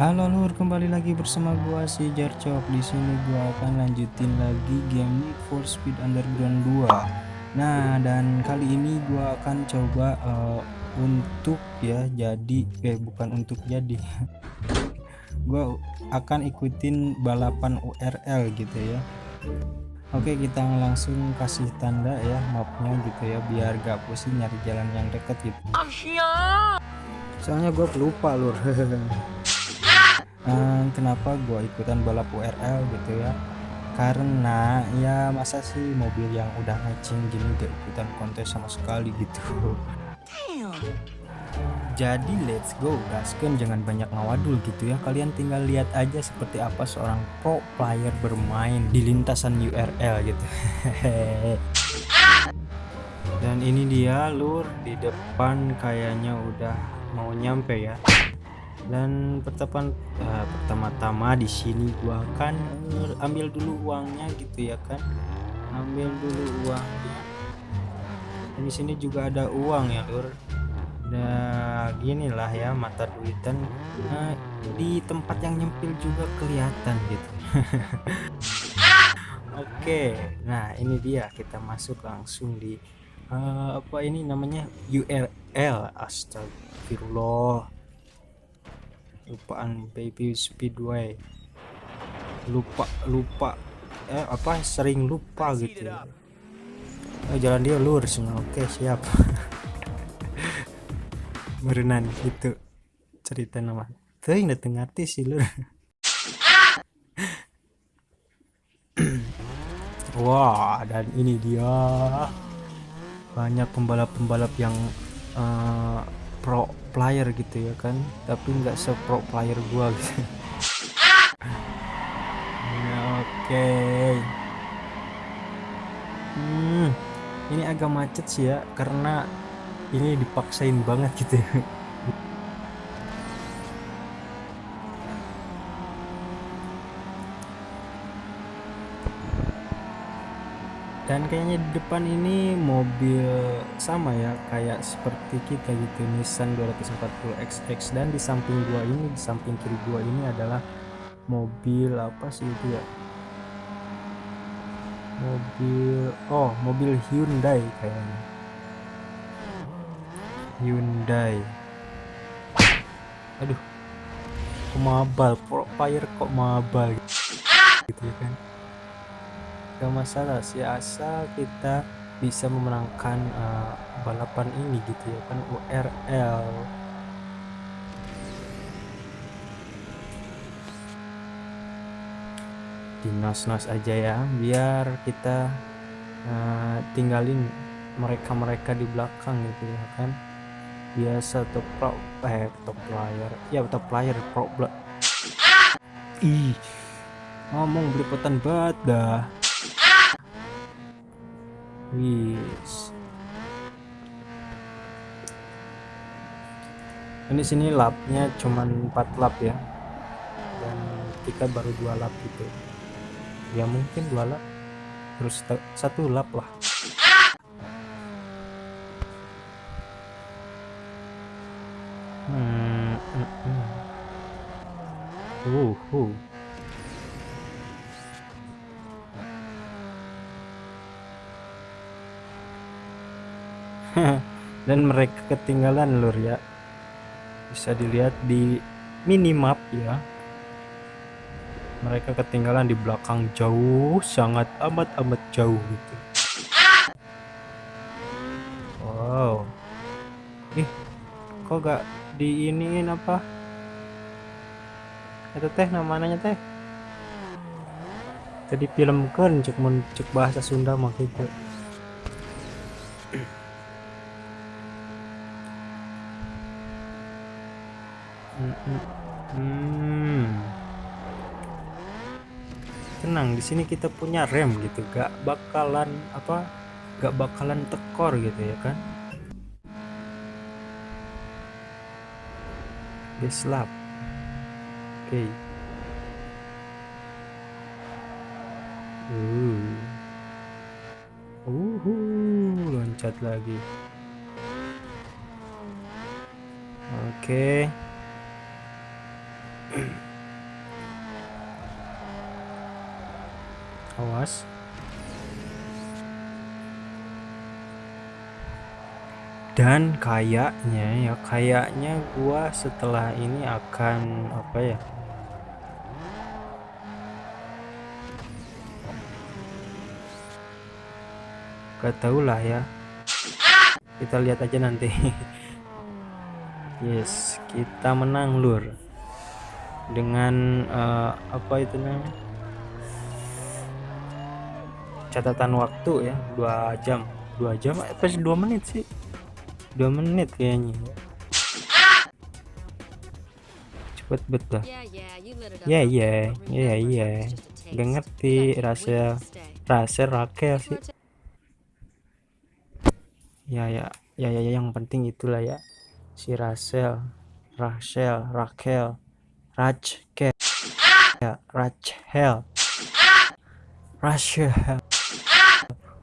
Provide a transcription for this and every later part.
Halo lur, kembali lagi bersama gua si Jarcok. Di sini gua akan lanjutin lagi game Need for Speed Underground 2. Nah, dan kali ini gua akan coba uh, untuk ya jadi eh bukan untuk jadi. gua akan ikutin balapan URL gitu ya. Oke, kita langsung kasih tanda ya mapnya gitu ya biar gak pusing nyari jalan yang deket gitu. Soalnya gue lupa lur. uh, kenapa gue ikutan balap URL gitu ya? Karena ya masa sih mobil yang udah ngacing gini gak ikutan kontes sama sekali gitu. Jadi let's go gasken jangan banyak ngawadul gitu ya. Kalian tinggal lihat aja seperti apa seorang pro player bermain di lintasan URL gitu. Dan ini dia lur di depan kayaknya udah mau nyampe ya dan pertama uh, pertama-tama di sini gua akan ambil dulu uangnya gitu ya kan. Ambil dulu uangnya. Dan di sini juga ada uang ya lur. Nah ginilah ya mata duitan nah, di tempat yang nyempil juga kelihatan gitu. Oke nah ini dia kita masuk langsung di uh, apa ini namanya URL astagfirullah lupaan baby speedway. Lupa lupa eh apa sering lupa gitu oh, jalan dia lurus oke siap. Berenang itu cerita nama. Tuh yang dateng artis sih lur. Wah dan ini dia. Banyak pembalap-pembalap yang uh, pro player gitu ya kan. Tapi nggak sepro player gua gitu. Ya, oke. Okay. hmm ini agak macet sih ya karena ini dipaksain banget gitu ya dan kayaknya di depan ini mobil sama ya kayak seperti kita gitu Nissan 240 XX dan di samping gua ini di samping kiri gua ini adalah mobil apa sih itu ya? Mobil oh mobil Hyundai kayaknya. Hyundai. Aduh kok mabal fire kok mabal gitu ya kan gak masalah sih asal kita bisa memenangkan uh, balapan ini gitu ya kan URL di nos-nos aja ya biar kita uh, tinggalin mereka-mereka di belakang gitu ya kan. Biasa top pro eh top player ya top player pro ih ngomong beliputan banget dah Wis. Ini sini lapnya cuman 4 lap ya. Dan kita baru dua lap gitu. Ya mungkin dua lap. Terus satu lap lah. Hmm, hmm, hmm. Uh, uh. dan mereka ketinggalan lur ya. Bisa dilihat di minimap ya. Mereka ketinggalan di belakang jauh sangat amat amat jauh gitu. Wow. Ih kok gak diiniin apa? Itu teh namanya teh? Tadi film kan cek bahasa Sunda makanya Hmm. Tenang, di sini kita punya rem gitu, gak bakalan apa? Gak bakalan tekor gitu ya kan? Deslap. Oke. Okay. Uh. Uhu, loncat lagi. Oke. Okay. Awas. Dan kayaknya ya kayaknya gua setelah ini akan apa ya gak tau lah ya. Kita lihat aja nanti. Yes kita menang lur dengan uh, apa itu namanya? Catatan waktu ya dua jam. Dua jam? Apa sih dua menit sih. Dua menit kayaknya. Cepet betul ya ya ya ya gak ngerti rasa rasa Rakel sih. Ya ya ya ya, ya yang penting itulah ya. Si Rachel Rachel Rakel Rachel ya Rachel Rachel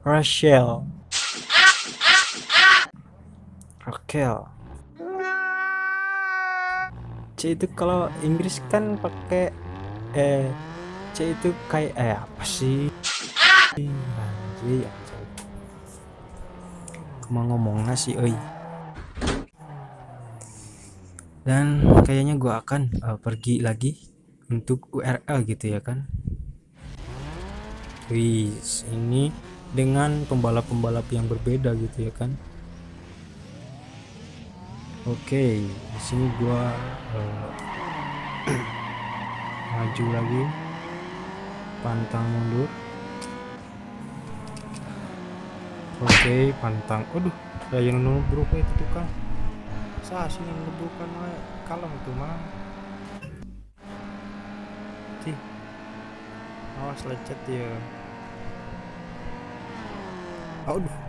Rachel. Raquel. C itu kalau Inggris kan pakai eh C itu kayak eh apa sih? Anjir mau ngomong nasi oi dan kayaknya gua akan uh, pergi lagi untuk URL gitu ya kan wih ini dengan pembalap-pembalap yang berbeda gitu ya kan Oke, di sini gua uh, maju lagi, pantang mundur. Oke, pantang. Aduh, saya nunu berupa itu tuh kan. Saya sih yang bukan kalau itu mah. Sih, awas lecet ya. Aduh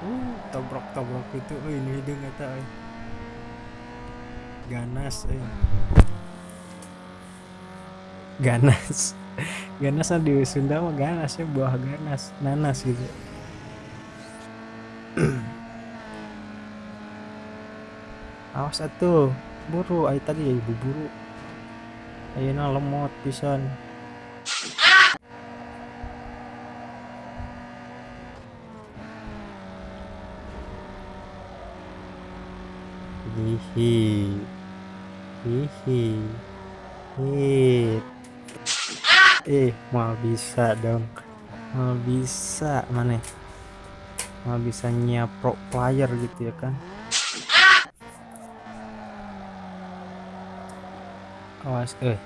uh tabrak-tabrak itu oh ini hidung kata eh. ganas eh. ganas ganas di Sunda mah ganas ya buah ganas nanas gitu awas atuh buru ayo tadi ya ibu buru. Ayo lemot pisan. Hihi. Hihi. Hit. Eh mau bisa dong. Mau bisa mana? Mau bisa pro player gitu ya kan awas eh.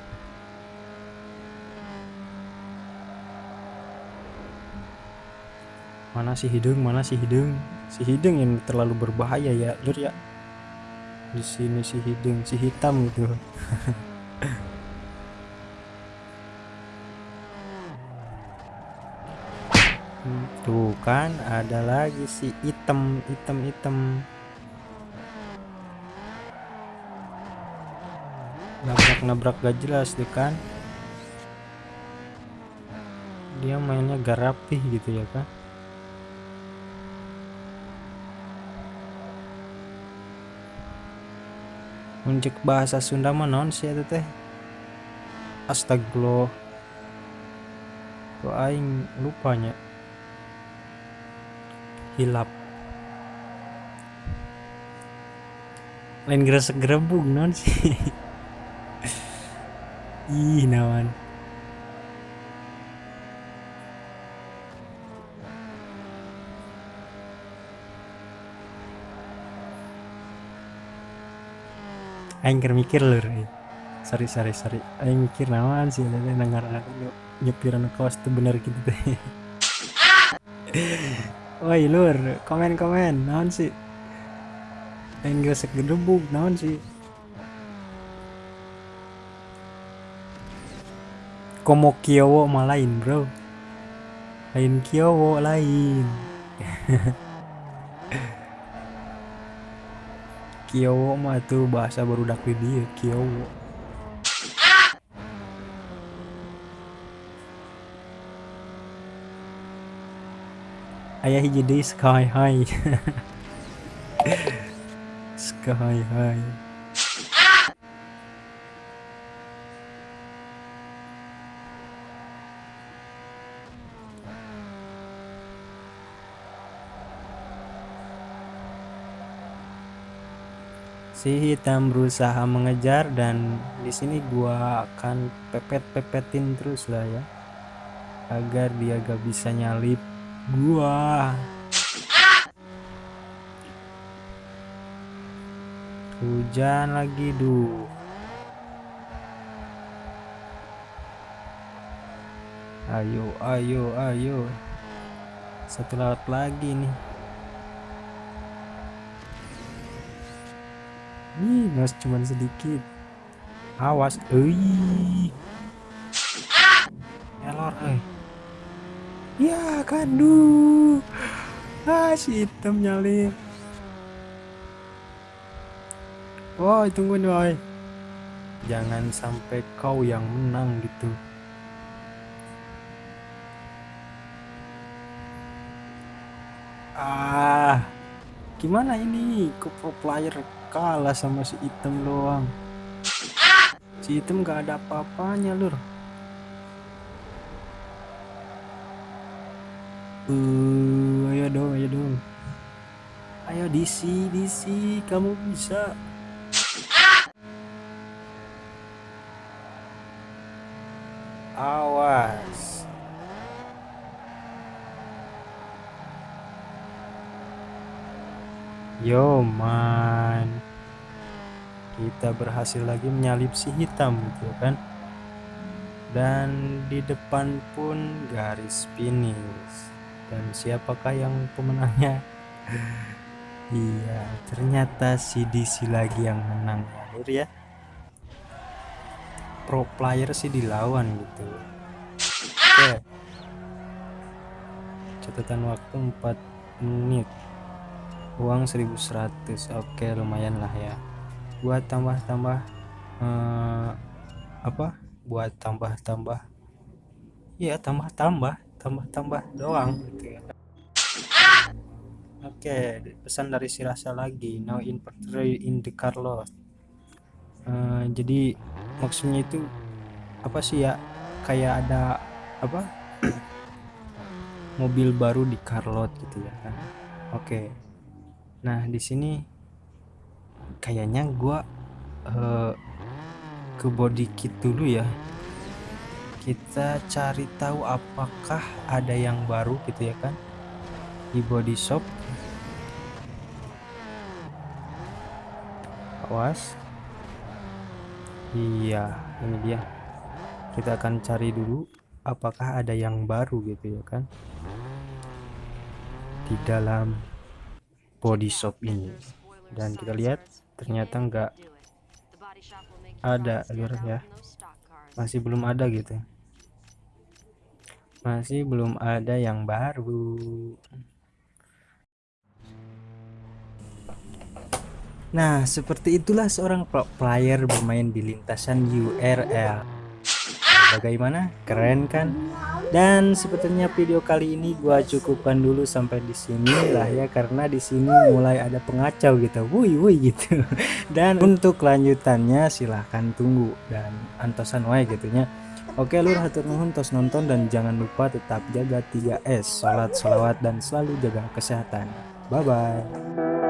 Mana si hidung mana si hidung? Si hidung yang terlalu berbahaya ya lur ya. Di sini si hidung si hitam gitu tuh kan ada lagi si hitam hitam hitam nabrak gak jelas tuh kan. Dia mainnya gak rapih gitu ya kan. Unjuk bahasa Sunda mah non sih itu teh? Astagfirullah. Kok aing lupanya. Hilap. Lain gresek gerebung non sih ih nawan aing mikir lur sorry sorry sorry. Aing mikir nawan sih tadi dengar nyepiran kos tuh bener gitu teh. Woi lur komen komen naon sih? Aing gesek gedebuk naon sih komo kiowo mah lain bro. Lain kiowo lain. Kiowo mah tuh bahasa baru dak dia Kiowo ayah jadi sky high. Sky high si hitam berusaha mengejar dan di sini gua akan pepet-pepetin terus lah ya agar dia gak bisa nyalip gua. Hujan lagi duh. Ayo ayo ayo. Satu laut lagi nih Nos cuman sedikit. Awas, euy. Elor, eh. Ya kan, duh. Ah, si hitam nyalip. Woi, tungguin, woi. Jangan sampai kau yang menang gitu. Ah, gimana ini? Ke pro player kalah sama si item doang? Si item gak ada apa-apanya lur. Uh, ayo dong ayo dong. Ayo DC DC kamu bisa awas Yo man. Kita berhasil lagi menyalip si hitam gitu kan? Dan di depan pun garis finish. Dan siapakah yang pemenangnya? Iya ternyata si DC lagi yang menang ya ya. Pro player sih dilawan gitu. Oke. Catatan waktu 4 menit uang 1100 oke lumayan lah ya. Buat tambah-tambah eh, apa? Buat tambah-tambah. Ya tambah-tambah. Tambah-tambah doang gitu ya. Oke pesan dari si rasa lagi. Now inventory in the car lot. Uh, jadi maksudnya itu apa sih ya? Kayak ada apa? Mobil baru di car lot gitu ya kan. Oke Nah, di sini kayaknya gua uh, ke body kit dulu ya. Kita cari tahu apakah ada yang baru gitu ya kan di body shop. Awas. Iya, ini dia. Kita akan cari dulu apakah ada yang baru gitu ya kan di dalam body shop ini. Dan kita lihat ternyata enggak ada alur ya. Masih belum ada gitu masih belum ada yang baru. Nah seperti itulah seorang player bermain di lintasan URL bagaimana? Keren kan dan sebetulnya video kali ini gua cukupkan dulu sampai di sini lah ya karena di sini mulai ada pengacau gitu. Woi woi gitu. Dan untuk lanjutannya silahkan tunggu dan antosan wae gitunya. Oke lur hatur nuhun tos nonton dan jangan lupa tetap jaga 3S salat salawat dan selalu jaga kesehatan. Bye bye